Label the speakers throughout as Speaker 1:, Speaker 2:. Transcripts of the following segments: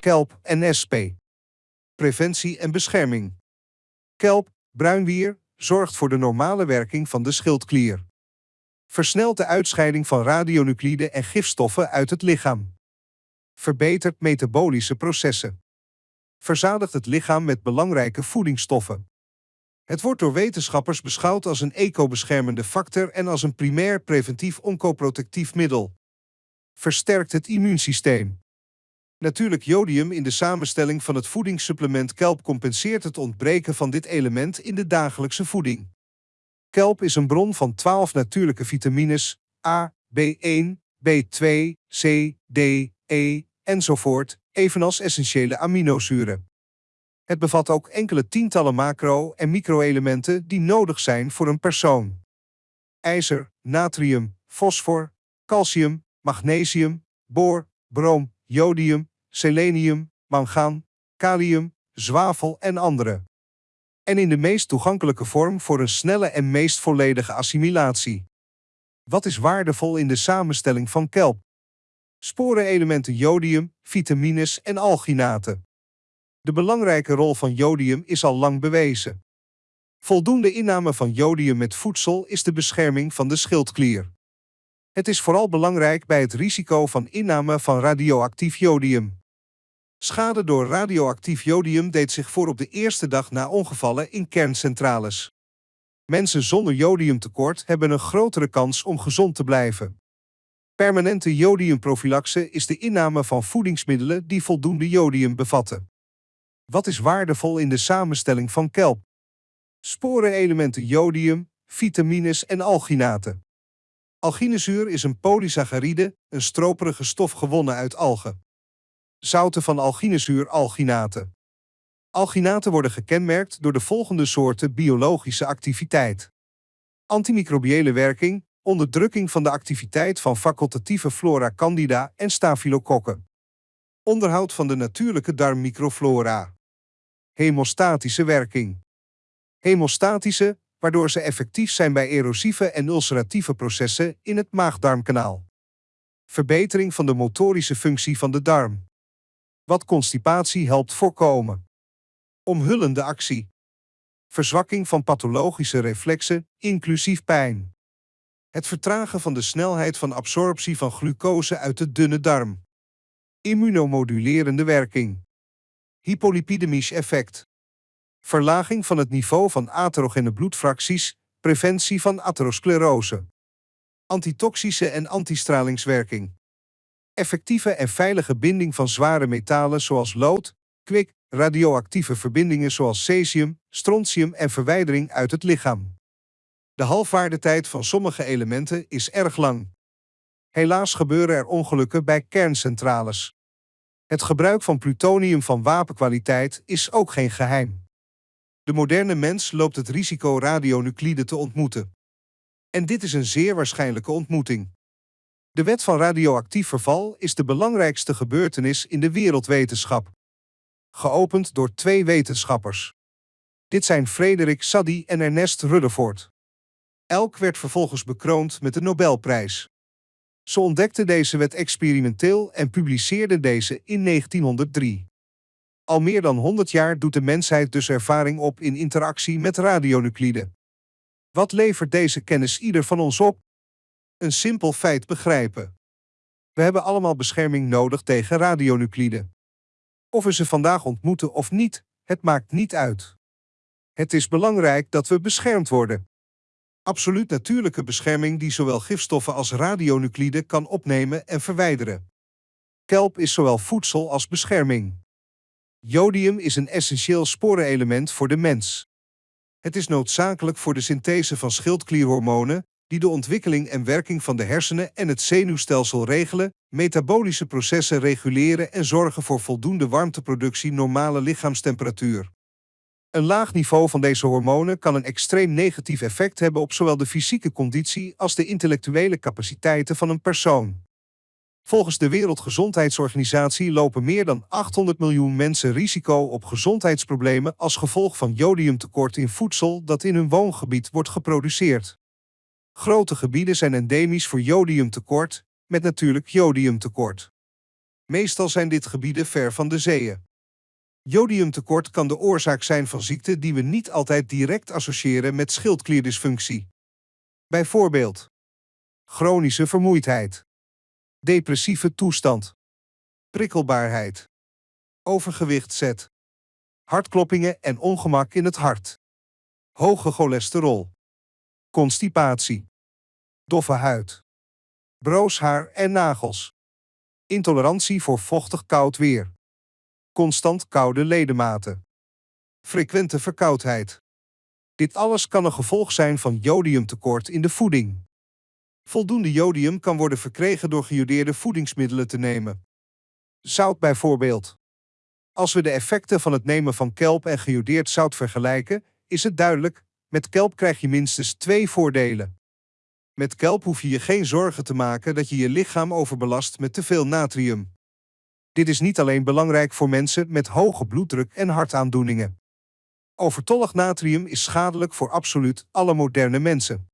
Speaker 1: Kelp en SP. Preventie en bescherming. Kelp, bruinwier, zorgt voor de normale werking van de schildklier. Versnelt de uitscheiding van radionuclide en gifstoffen uit het lichaam. Verbetert metabolische processen. Verzadigt het lichaam met belangrijke voedingsstoffen. Het wordt door wetenschappers beschouwd als een ecobeschermende factor en als een primair preventief oncoprotectief middel. Versterkt het immuunsysteem. Natuurlijk jodium in de samenstelling van het voedingssupplement kelp compenseert het ontbreken van dit element in de dagelijkse voeding. Kelp is een bron van 12 natuurlijke vitamines A, B1, B2, C, D, E enzovoort, evenals essentiële aminozuren. Het bevat ook enkele tientallen macro- en microelementen die nodig zijn voor een persoon. IJzer, natrium, fosfor, calcium, magnesium, boor, brom, jodium, selenium, mangaan, kalium, zwavel en andere. En in de meest toegankelijke vorm voor een snelle en meest volledige assimilatie. Wat is waardevol in de samenstelling van kelp? Sporenelementen jodium, vitamines en alginaten. De belangrijke rol van jodium is al lang bewezen. Voldoende inname van jodium met voedsel is de bescherming van de schildklier. Het is vooral belangrijk bij het risico van inname van radioactief jodium. Schade door radioactief jodium deed zich voor op de eerste dag na ongevallen in kerncentrales. Mensen zonder jodiumtekort hebben een grotere kans om gezond te blijven. Permanente jodiumprofilaxe is de inname van voedingsmiddelen die voldoende jodium bevatten. Wat is waardevol in de samenstelling van kelp? Sporenelementen jodium, vitamines en alginaten. Alginezuur is een polysaccharide, een stroperige stof gewonnen uit algen. Zouten van alginezuur alginaten. Alginaten worden gekenmerkt door de volgende soorten biologische activiteit. Antimicrobiële werking, onderdrukking van de activiteit van facultatieve flora candida en staphylokokken. Onderhoud van de natuurlijke darmmicroflora. Hemostatische werking. Hemostatische, waardoor ze effectief zijn bij erosieve en ulceratieve processen in het maagdarmkanaal. Verbetering van de motorische functie van de darm. Wat constipatie helpt voorkomen. Omhullende actie. Verzwakking van pathologische reflexen, inclusief pijn. Het vertragen van de snelheid van absorptie van glucose uit de dunne darm. Immunomodulerende werking. Hypolipidemisch effect. Verlaging van het niveau van atherogene bloedfracties, preventie van atherosclerose. Antitoxische en antistralingswerking. Effectieve en veilige binding van zware metalen zoals lood, kwik, radioactieve verbindingen zoals cesium, strontium en verwijdering uit het lichaam. De halfwaardetijd van sommige elementen is erg lang. Helaas gebeuren er ongelukken bij kerncentrales. Het gebruik van plutonium van wapenkwaliteit is ook geen geheim. De moderne mens loopt het risico radionuclide te ontmoeten. En dit is een zeer waarschijnlijke ontmoeting. De wet van radioactief verval is de belangrijkste gebeurtenis in de wereldwetenschap. Geopend door twee wetenschappers. Dit zijn Frederik Sadie en Ernest Rutherford. Elk werd vervolgens bekroond met de Nobelprijs. Ze ontdekte deze wet experimenteel en publiceerde deze in 1903. Al meer dan 100 jaar doet de mensheid dus ervaring op in interactie met radionuclide. Wat levert deze kennis ieder van ons op? Een simpel feit begrijpen. We hebben allemaal bescherming nodig tegen radionuclide. Of we ze vandaag ontmoeten of niet, het maakt niet uit. Het is belangrijk dat we beschermd worden. Absoluut natuurlijke bescherming die zowel gifstoffen als radionuclide kan opnemen en verwijderen. Kelp is zowel voedsel als bescherming. Jodium is een essentieel sporenelement voor de mens. Het is noodzakelijk voor de synthese van schildklierhormonen, die de ontwikkeling en werking van de hersenen en het zenuwstelsel regelen, metabolische processen reguleren en zorgen voor voldoende warmteproductie normale lichaamstemperatuur. Een laag niveau van deze hormonen kan een extreem negatief effect hebben op zowel de fysieke conditie als de intellectuele capaciteiten van een persoon. Volgens de Wereldgezondheidsorganisatie lopen meer dan 800 miljoen mensen risico op gezondheidsproblemen als gevolg van jodiumtekort in voedsel dat in hun woongebied wordt geproduceerd. Grote gebieden zijn endemisch voor jodiumtekort, met natuurlijk jodiumtekort. Meestal zijn dit gebieden ver van de zeeën. Jodiumtekort kan de oorzaak zijn van ziekten die we niet altijd direct associëren met schildklierdysfunctie. Bijvoorbeeld chronische vermoeidheid, depressieve toestand, prikkelbaarheid, overgewicht zet, hartkloppingen en ongemak in het hart, hoge cholesterol, constipatie, doffe huid, broos haar en nagels, intolerantie voor vochtig koud weer, constant koude ledematen, frequente verkoudheid. Dit alles kan een gevolg zijn van jodiumtekort in de voeding. Voldoende jodium kan worden verkregen door gejodeerde voedingsmiddelen te nemen. Zout bijvoorbeeld. Als we de effecten van het nemen van kelp en gejodeerd zout vergelijken, is het duidelijk, met kelp krijg je minstens twee voordelen. Met kelp hoef je je geen zorgen te maken dat je je lichaam overbelast met te veel natrium. Dit is niet alleen belangrijk voor mensen met hoge bloeddruk en hartaandoeningen. Overtollig natrium is schadelijk voor absoluut alle moderne mensen.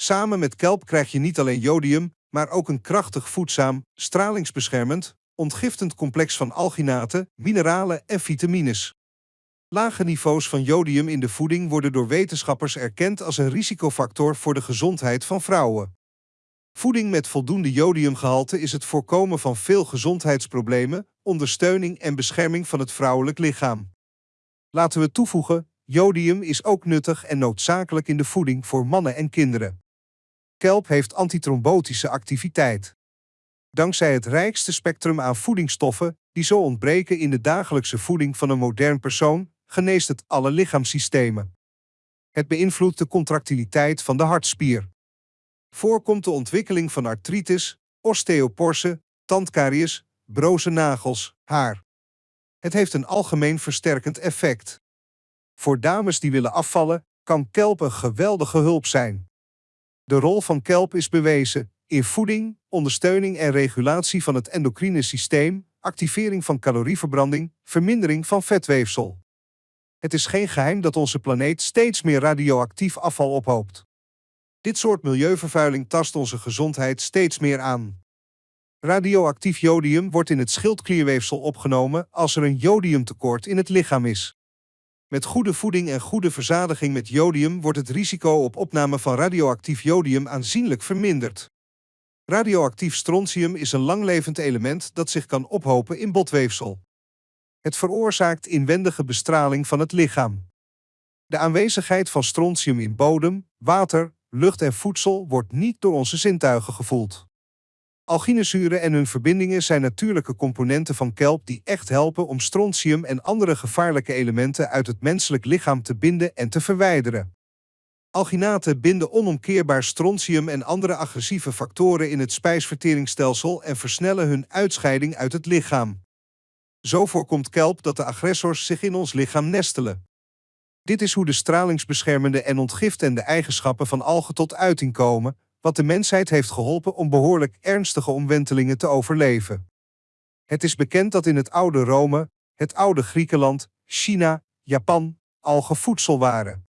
Speaker 1: Samen met kelp krijg je niet alleen jodium, maar ook een krachtig voedzaam, stralingsbeschermend, ontgiftend complex van alginaten, mineralen en vitamines. Lage niveaus van jodium in de voeding worden door wetenschappers erkend als een risicofactor voor de gezondheid van vrouwen. Voeding met voldoende jodiumgehalte is het voorkomen van veel gezondheidsproblemen, ondersteuning en bescherming van het vrouwelijk lichaam. Laten we toevoegen, jodium is ook nuttig en noodzakelijk in de voeding voor mannen en kinderen. Kelp heeft antitrombotische activiteit. Dankzij het rijkste spectrum aan voedingsstoffen die zo ontbreken in de dagelijkse voeding van een modern persoon, geneest het alle lichaamssystemen. Het beïnvloedt de contractiliteit van de hartspier. Voorkomt de ontwikkeling van artritis, osteoporose, tandkaries, broze nagels, haar. Het heeft een algemeen versterkend effect. Voor dames die willen afvallen, kan kelp een geweldige hulp zijn. De rol van kelp is bewezen in voeding, ondersteuning en regulatie van het endocrine systeem, activering van calorieverbranding, vermindering van vetweefsel. Het is geen geheim dat onze planeet steeds meer radioactief afval ophoopt. Dit soort milieuvervuiling tast onze gezondheid steeds meer aan. Radioactief jodium wordt in het schildklierweefsel opgenomen als er een jodiumtekort in het lichaam is. Met goede voeding en goede verzadiging met jodium wordt het risico op opname van radioactief jodium aanzienlijk verminderd. Radioactief strontium is een langlevend element dat zich kan ophopen in botweefsel. Het veroorzaakt inwendige bestraling van het lichaam. De aanwezigheid van strontium in bodem, water, lucht en voedsel wordt niet door onze zintuigen gevoeld. Alginezuren en hun verbindingen zijn natuurlijke componenten van kelp die echt helpen om strontium en andere gevaarlijke elementen uit het menselijk lichaam te binden en te verwijderen. Alginaten binden onomkeerbaar strontium en andere agressieve factoren in het spijsverteringsstelsel en versnellen hun uitscheiding uit het lichaam. Zo voorkomt kelp dat de agressors zich in ons lichaam nestelen. Dit is hoe de stralingsbeschermende en ontgiftende eigenschappen van algen tot uiting komen, wat de mensheid heeft geholpen om behoorlijk ernstige omwentelingen te overleven. Het is bekend dat in het oude Rome, het oude Griekenland, China, Japan algen voedsel waren.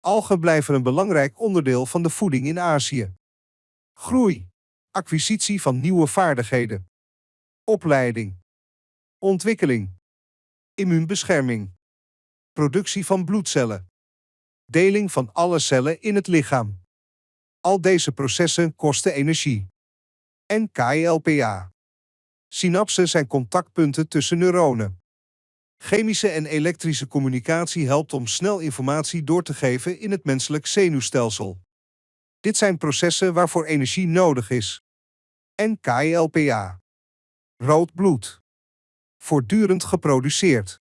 Speaker 1: Algen blijven een belangrijk onderdeel van de voeding in Azië. Groei, acquisitie van nieuwe vaardigheden, opleiding, ontwikkeling, immuunbescherming, productie van bloedcellen, deling van alle cellen in het lichaam. Al deze processen kosten energie. En KLPA. Synapsen zijn contactpunten tussen neuronen. Chemische en elektrische communicatie helpt om snel informatie door te geven in het menselijk zenuwstelsel. Dit zijn processen waarvoor energie nodig is. En KLPA. Rood bloed. Voortdurend geproduceerd.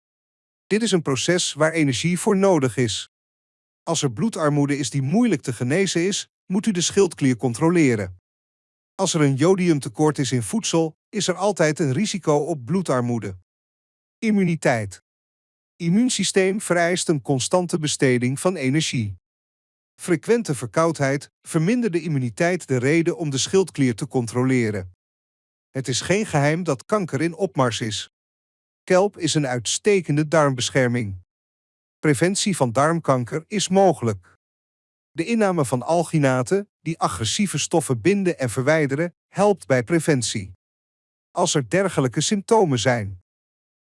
Speaker 1: Dit is een proces waar energie voor nodig is. Als er bloedarmoede is die moeilijk te genezen is, moet u de schildklier controleren. Als er een jodiumtekort is in voedsel, is er altijd een risico op bloedarmoede. Immuniteit. Immuunsysteem vereist een constante besteding van energie. Frequente verkoudheid vermindert de immuniteit de reden om de schildklier te controleren. Het is geen geheim dat kanker in opmars is. Kelp is een uitstekende darmbescherming. Preventie van darmkanker is mogelijk. De inname van alginaten, die agressieve stoffen binden en verwijderen, helpt bij preventie. als er dergelijke symptomen zijn.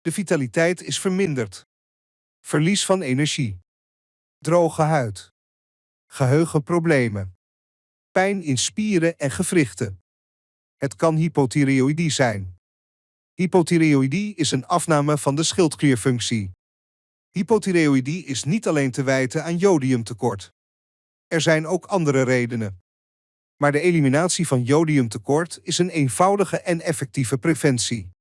Speaker 1: De vitaliteit is verminderd. Verlies van energie. Droge huid. Geheugenproblemen. Pijn in spieren en gewrichten. Het kan hypothyreoïdie zijn. Hypothyreoïdie is een afname van de schildklierfunctie. Hypothyreoïdie is niet alleen te wijten aan jodiumtekort. Er zijn ook andere redenen. Maar de eliminatie van jodiumtekort is een eenvoudige en effectieve preventie.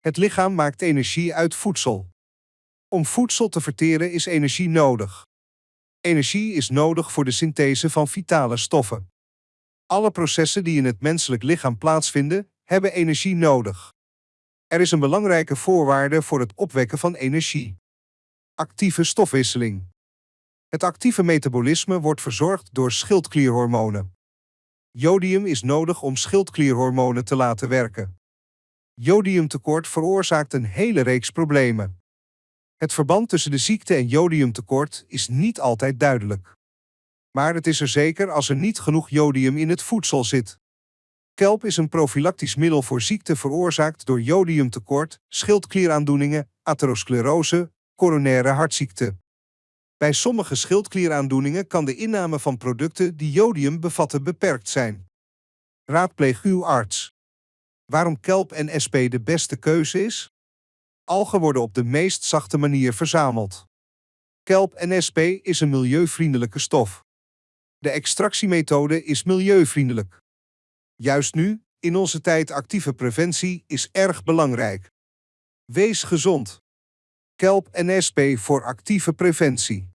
Speaker 1: Het lichaam maakt energie uit voedsel. Om voedsel te verteren is energie nodig. Energie is nodig voor de synthese van vitale stoffen. Alle processen die in het menselijk lichaam plaatsvinden, hebben energie nodig. Er is een belangrijke voorwaarde voor het opwekken van energie. Actieve stofwisseling. Het actieve metabolisme wordt verzorgd door schildklierhormonen. Jodium is nodig om schildklierhormonen te laten werken. Jodiumtekort veroorzaakt een hele reeks problemen. Het verband tussen de ziekte en jodiumtekort is niet altijd duidelijk. Maar het is er zeker als er niet genoeg jodium in het voedsel zit. Kelp is een profilactisch middel voor ziekte veroorzaakt door jodiumtekort, schildklieraandoeningen, atherosclerose, coronaire hartziekte. Bij sommige schildklieraandoeningen kan de inname van producten die jodium bevatten beperkt zijn. Raadpleeg uw arts. Waarom kelp en SP de beste keuze is? Algen worden op de meest zachte manier verzameld. Kelp en SP is een milieuvriendelijke stof. De extractiemethode is milieuvriendelijk. Juist nu, in onze tijd actieve preventie, is erg belangrijk. Wees gezond. Kelp en SP voor actieve preventie.